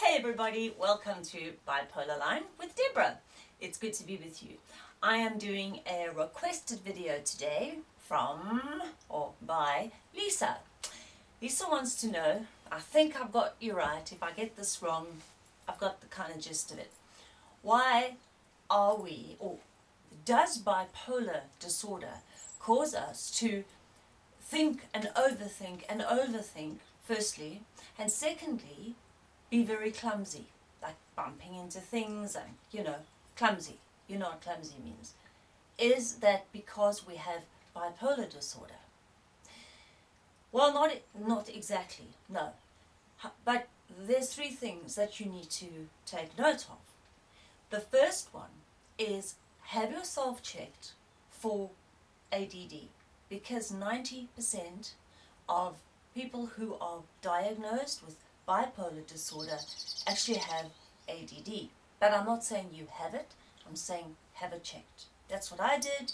Hey everybody, welcome to Bipolar Line with Deborah. It's good to be with you. I am doing a requested video today from or by Lisa. Lisa wants to know, I think I've got you right, if I get this wrong, I've got the kind of gist of it. Why are we, or does bipolar disorder cause us to think and overthink and overthink, firstly, and secondly, be very clumsy, like bumping into things and, you know, clumsy. You know what clumsy means. Is that because we have bipolar disorder? Well, not, not exactly, no. But there's three things that you need to take note of. The first one is have yourself checked for ADD because 90% of people who are diagnosed with bipolar disorder actually have ADD. But I'm not saying you have it, I'm saying have it checked. That's what I did.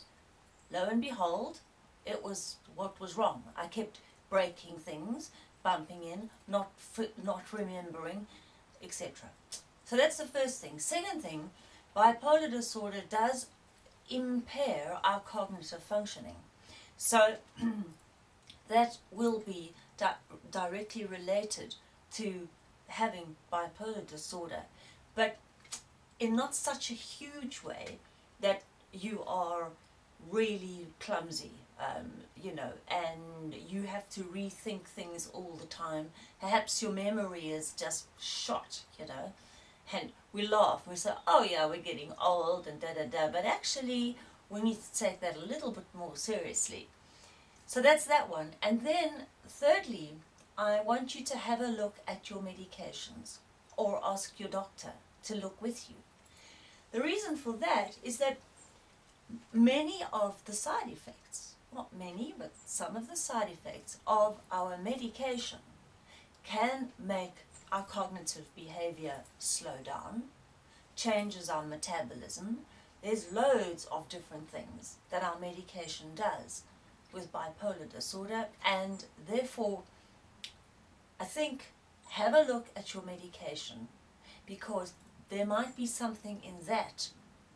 Lo and behold, it was what was wrong. I kept breaking things, bumping in, not, not remembering, etc. So that's the first thing. Second thing, bipolar disorder does impair our cognitive functioning. So that will be di directly related to having bipolar disorder, but in not such a huge way that you are really clumsy, um, you know, and you have to rethink things all the time. Perhaps your memory is just shot, you know, and we laugh, we say, oh yeah, we're getting old and da-da-da, but actually we need to take that a little bit more seriously. So that's that one. And then thirdly, I want you to have a look at your medications or ask your doctor to look with you. The reason for that is that many of the side effects, not many, but some of the side effects of our medication can make our cognitive behavior slow down, changes our metabolism. There's loads of different things that our medication does with bipolar disorder and therefore I think have a look at your medication because there might be something in that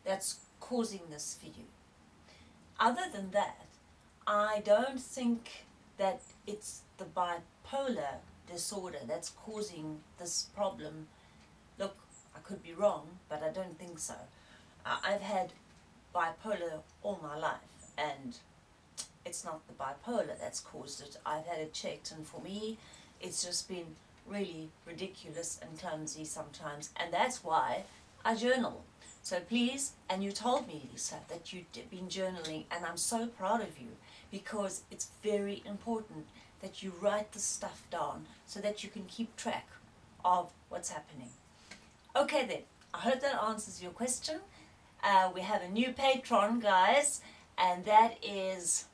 that's causing this for you. Other than that, I don't think that it's the bipolar disorder that's causing this problem. Look, I could be wrong, but I don't think so. I've had bipolar all my life and it's not the bipolar that's caused it. I've had it checked and for me it's just been really ridiculous and clumsy sometimes and that's why I journal. So please, and you told me Lisa that you'd been journaling and I'm so proud of you because it's very important that you write the stuff down so that you can keep track of what's happening. Okay then, I hope that answers your question. Uh, we have a new patron guys and that is,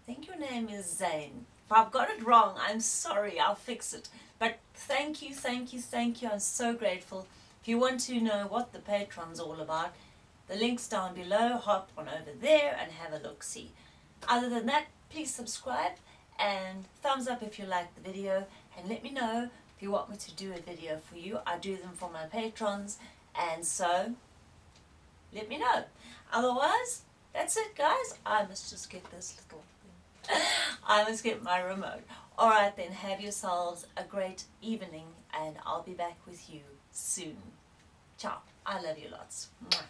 I think your name is Zane. If I've got it wrong, I'm sorry, I'll fix it. But thank you, thank you, thank you. I'm so grateful. If you want to know what the Patreon's all about, the link's down below. Hop on over there and have a look-see. Other than that, please subscribe and thumbs up if you like the video and let me know if you want me to do a video for you. I do them for my patrons and so let me know. Otherwise, that's it guys. I must just get this little I must get my remote. Alright then, have yourselves a great evening and I'll be back with you soon. Ciao. I love you lots. Mwah.